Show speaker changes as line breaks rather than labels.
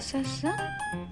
ささ。さ